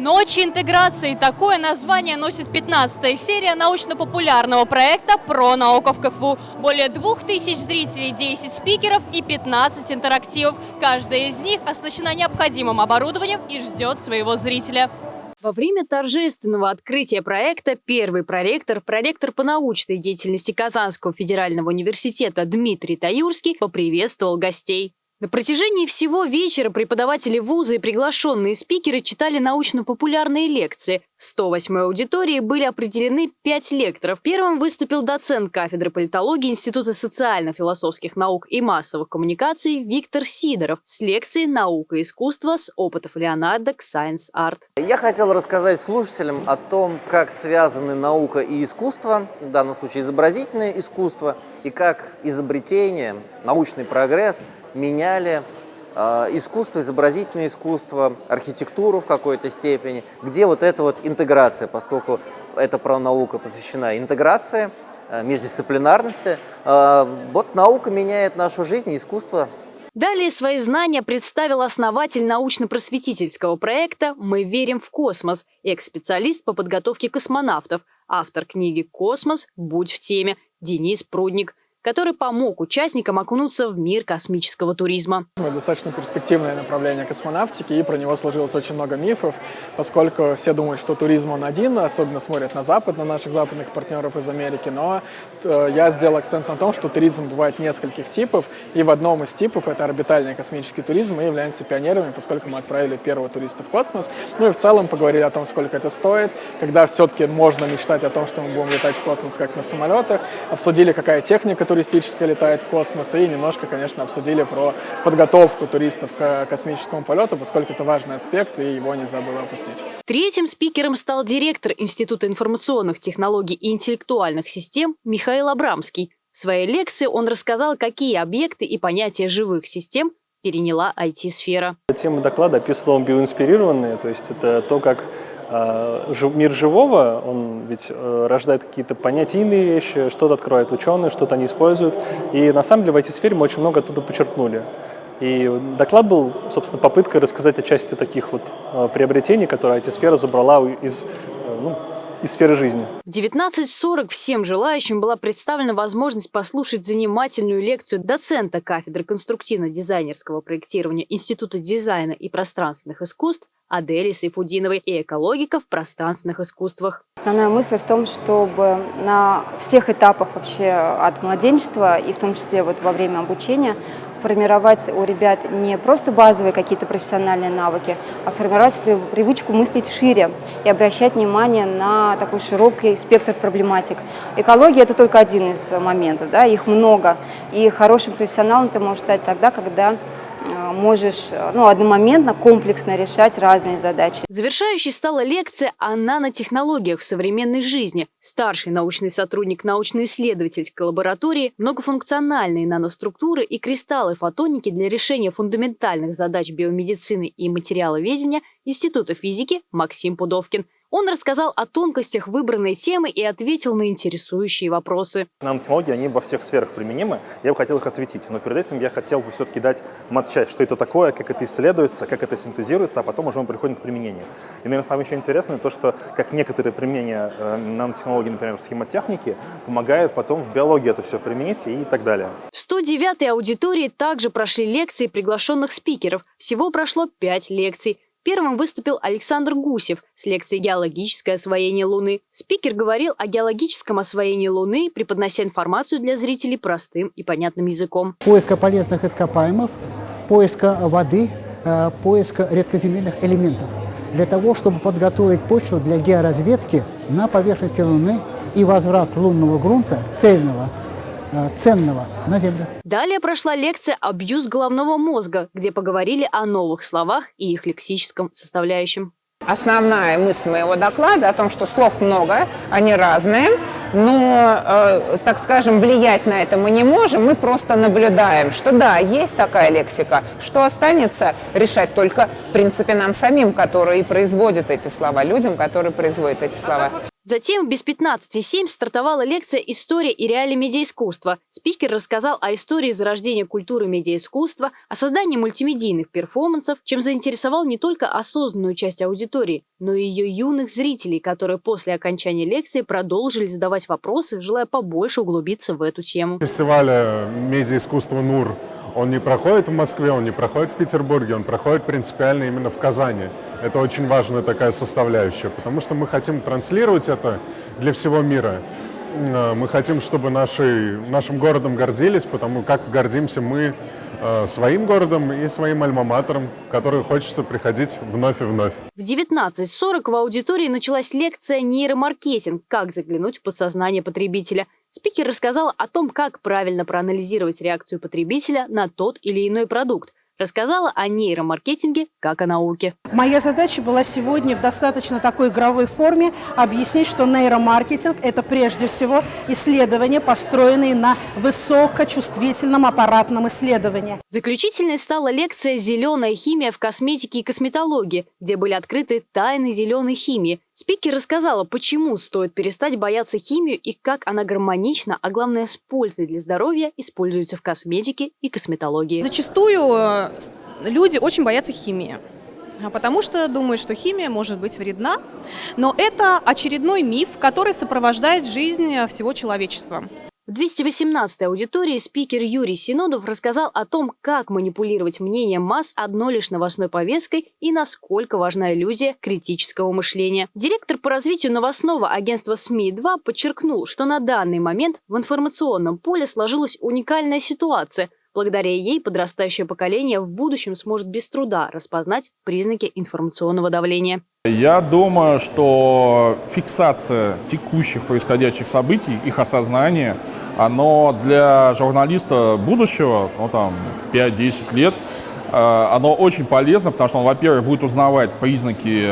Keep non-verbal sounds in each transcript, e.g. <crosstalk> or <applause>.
Ночи интеграции. Такое название носит 15-я серия научно-популярного проекта про науку в КФУ. Более 2000 зрителей, 10 спикеров и 15 интерактивов. Каждая из них оснащена необходимым оборудованием и ждет своего зрителя. Во время торжественного открытия проекта первый проректор, проректор по научной деятельности Казанского федерального университета Дмитрий Таюрский поприветствовал гостей. На протяжении всего вечера преподаватели вуза и приглашенные спикеры читали научно-популярные лекции. В 108-й аудитории были определены пять лекторов. Первым выступил доцент кафедры политологии Института социально-философских наук и массовых коммуникаций Виктор Сидоров с лекцией «Наука и искусство. С опытов Леонардо к Science Art». Я хотел рассказать слушателям о том, как связаны наука и искусство, в данном случае изобразительное искусство, и как изобретение, научный прогресс – меняли э, искусство, изобразительное искусство, архитектуру в какой-то степени, где вот эта вот интеграция, поскольку эта наука посвящена интеграции, э, междисциплинарности, э, вот наука меняет нашу жизнь искусство. Далее свои знания представил основатель научно-просветительского проекта «Мы верим в космос», экс-специалист по подготовке космонавтов, автор книги «Космос. Будь в теме» Денис Прудник который помог участникам окунуться в мир космического туризма. Достаточно перспективное направление космонавтики, и про него сложилось очень много мифов, поскольку все думают, что туризм он один, особенно смотрят на Запад, на наших западных партнеров из Америки, но э, я сделал акцент на том, что туризм бывает нескольких типов, и в одном из типов, это орбитальный космический туризм, мы являемся пионерами, поскольку мы отправили первого туриста в космос, ну и в целом поговорили о том, сколько это стоит, когда все-таки можно мечтать о том, что мы будем летать в космос как на самолетах, обсудили, какая техника туристическая летает в космос, и немножко, конечно, обсудили про подготовку туристов к космическому полету, поскольку это важный аспект, и его нельзя было опустить. Третьим спикером стал директор Института информационных технологий и интеллектуальных систем Михаил Абрамский. В своей лекции он рассказал, какие объекты и понятия живых систем переняла IT-сфера. Тема доклада описывала биоинспирированные, то есть это то, как мир живого, он ведь э, рождает какие-то понятийные вещи, что-то открывают ученые, что-то они используют. И на самом деле в этой сфере мы очень много оттуда подчеркнули. И доклад был, собственно, попыткой рассказать о части таких вот э, приобретений, которые IT-сфера забрала из, э, ну, из сферы жизни. В 19.40 всем желающим была представлена возможность послушать занимательную лекцию доцента кафедры конструктивно-дизайнерского проектирования Института дизайна и пространственных искусств Адели Сайфудиновой и экологика в пространственных искусствах. Основная мысль в том, чтобы на всех этапах вообще от младенчества и в том числе вот во время обучения формировать у ребят не просто базовые какие-то профессиональные навыки, а формировать привычку мыслить шире и обращать внимание на такой широкий спектр проблематик. Экология – это только один из моментов, да, их много. И хорошим профессионалом ты можешь стать тогда, когда можешь э, ну, одномоментно, комплексно решать разные задачи. Завершающей стала лекция о нанотехнологиях в современной жизни. Старший научный сотрудник научно-исследовательской лаборатории, многофункциональные наноструктуры и кристаллы фотоники для решения фундаментальных задач биомедицины и материаловедения Института физики Максим Пудовкин – он рассказал о тонкостях выбранной темы и ответил на интересующие вопросы. Нанотехнологии, они во всех сферах применимы. Я бы хотел их осветить, но перед этим я хотел бы все-таки дать матчасть, что это такое, как это исследуется, как это синтезируется, а потом уже мы приходим к применению. И, наверное, самое еще интересное то, что как некоторые применения э, нанотехнологий, например, в схемотехнике, помогают потом в биологии это все применить и так далее. В 109-й аудитории также прошли лекции приглашенных спикеров. Всего прошло 5 лекций. Первым выступил Александр Гусев с лекцией «Геологическое освоение Луны». Спикер говорил о геологическом освоении Луны, преподнося информацию для зрителей простым и понятным языком. Поиска полезных ископаемых, поиска воды, э, поиска редкоземельных элементов. Для того, чтобы подготовить почву для георазведки на поверхности Луны и возврат лунного грунта цельного ценного на Землю. Далее прошла лекция «Абьюз головного мозга», где поговорили о новых словах и их лексическом составляющем. Основная мысль моего доклада о том, что слов много, они разные, но, э, так скажем, влиять на это мы не можем, мы просто наблюдаем, что да, есть такая лексика, что останется решать только, в принципе, нам самим, которые производят эти слова, людям, которые производят эти слова. Затем без 15.07 стартовала лекция «История и реалии медиаискусства». Спикер рассказал о истории зарождения культуры медиаискусства, о создании мультимедийных перформансов, чем заинтересовал не только осознанную часть аудитории, но и ее юных зрителей, которые после окончания лекции продолжили задавать вопросы, желая побольше углубиться в эту тему. Фестиваль медиаискусства «НУР» он не проходит в Москве, он не проходит в Петербурге, он проходит принципиально именно в Казани. Это очень важная такая составляющая, потому что мы хотим транслировать это для всего мира. Э, мы хотим, чтобы наши, нашим городом гордились, потому как гордимся мы э, своим городом и своим альма-матером, который хочется приходить вновь и вновь. В 19.40 в аудитории началась лекция «Нейромаркетинг. Как заглянуть в подсознание потребителя». Спикер рассказал о том, как правильно проанализировать реакцию потребителя на тот или иной продукт, рассказала о нейромаркетинге как о науке. Моя задача была сегодня в достаточно такой игровой форме объяснить, что нейромаркетинг – это прежде всего исследования, построенные на высокочувствительном аппаратном исследовании. Заключительной стала лекция «Зеленая химия в косметике и косметологии», где были открыты тайны зеленой химии – Спикер рассказала, почему стоит перестать бояться химию и как она гармонично, а главное с пользой для здоровья, используется в косметике и косметологии. Зачастую э, люди очень боятся химии а потому что думают, что химия может быть вредна, но это очередной миф, который сопровождает жизнь всего человечества. В 218-й аудитории спикер Юрий Синодов рассказал о том, как манипулировать мнением масс одной лишь новостной повесткой и насколько важна иллюзия критического мышления. Директор по развитию новостного агентства СМИ-2 подчеркнул, что на данный момент в информационном поле сложилась уникальная ситуация – Благодаря ей подрастающее поколение в будущем сможет без труда распознать признаки информационного давления. Я думаю, что фиксация текущих происходящих событий, их осознание, оно для журналиста будущего, ну там 5-10 лет, э, оно очень полезно, потому что он, во-первых, будет узнавать признаки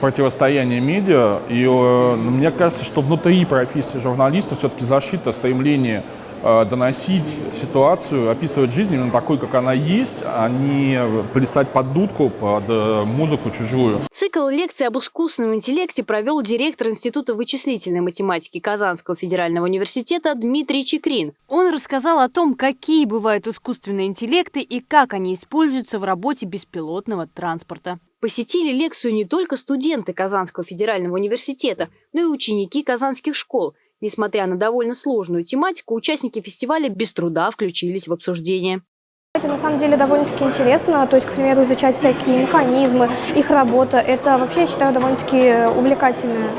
противостояния медиа, и э, мне кажется, что внутри профессии журналиста все-таки защита, стремление Э, доносить ситуацию, описывать жизнь именно такой, как она есть, а не плясать под дудку, под музыку чужую. Цикл лекций об искусственном интеллекте провел директор Института вычислительной математики Казанского федерального университета Дмитрий Чекрин. Он рассказал о том, какие бывают искусственные интеллекты и как они используются в работе беспилотного транспорта. Посетили лекцию не только студенты Казанского федерального университета, но и ученики казанских школ – Несмотря на довольно сложную тематику, участники фестиваля без труда включились в обсуждение. Это на самом деле довольно-таки интересно, то есть, к примеру, изучать всякие механизмы, их работа. Это вообще, я считаю, довольно-таки увлекательно.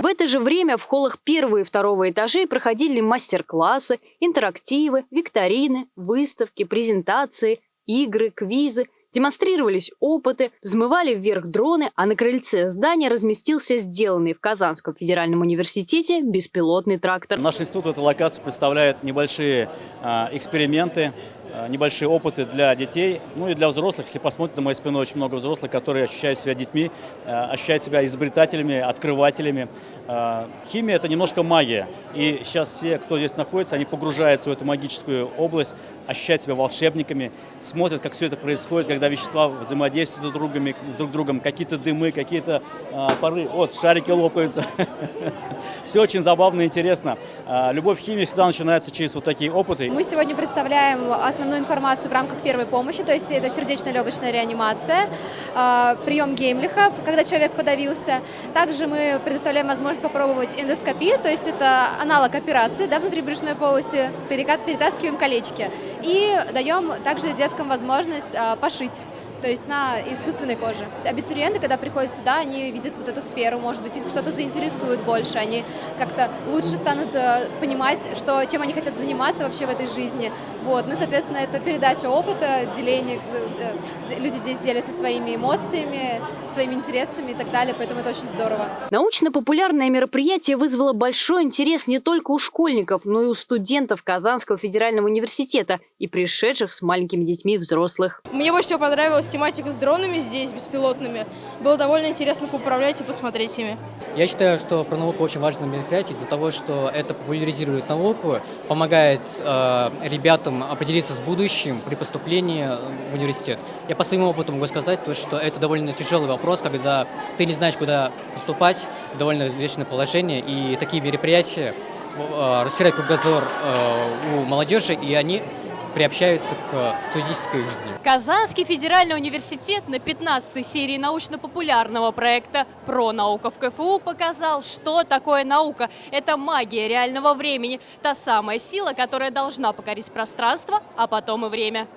В это же время в холлах первого и второго этажей проходили мастер-классы, интерактивы, викторины, выставки, презентации, игры, квизы – Демонстрировались опыты, взмывали вверх дроны, а на крыльце здания разместился сделанный в Казанском федеральном университете беспилотный трактор. Наш институт в этой локации представляет небольшие а, эксперименты, Э, небольшие опыты для детей, ну и для взрослых. Если посмотрите за моей спиной, очень много взрослых, которые ощущают себя детьми, э, ощущают себя изобретателями, открывателями. Э, химия – это немножко магия. И сейчас все, кто здесь находится, они погружаются в эту магическую область, ощущают себя волшебниками, смотрят, как все это происходит, когда вещества взаимодействуют друг, другом, друг другом, какие-то дымы, какие-то пары, вот, шарики лопаются. <laughs> Все очень забавно и интересно. Любовь к химии всегда начинается через вот такие опыты. Мы сегодня представляем основную информацию в рамках первой помощи, то есть это сердечно-легочная реанимация, а, прием Геймлиха, когда человек подавился. Также мы предоставляем возможность попробовать эндоскопию, то есть это аналог операции да, внутри брюшной полости, перетаскиваем колечки. И даем также деткам возможность а, пошить то есть на искусственной коже. Абитуриенты, когда приходят сюда, они видят вот эту сферу, может быть, их что-то заинтересует больше, они как-то лучше станут э, понимать, что, чем они хотят заниматься вообще в этой жизни. Вот. Ну, соответственно, это передача опыта, деление, э, э, люди здесь делятся своими эмоциями, своими интересами и так далее, поэтому это очень здорово. Научно-популярное мероприятие вызвало большой интерес не только у школьников, но и у студентов Казанского федерального университета и пришедших с маленькими детьми взрослых. Мне больше всего понравилось тематику с дронами здесь, беспилотными. Было довольно интересно поуправлять и посмотреть ими. Я считаю, что про науку очень важное мероприятие из-за того, что это популяризирует науку, помогает э, ребятам определиться с будущим при поступлении в университет. Я по своему опыту могу сказать, то, что это довольно тяжелый вопрос, когда ты не знаешь, куда поступать, довольно взвешенное положение, и такие мероприятия э, расширяют кругозор э, у молодежи, и они приобщаются к студенческой жизни. Казанский федеральный университет на 15-й серии научно-популярного проекта «Про наука в КФУ» показал, что такое наука. Это магия реального времени, та самая сила, которая должна покорить пространство, а потом и время.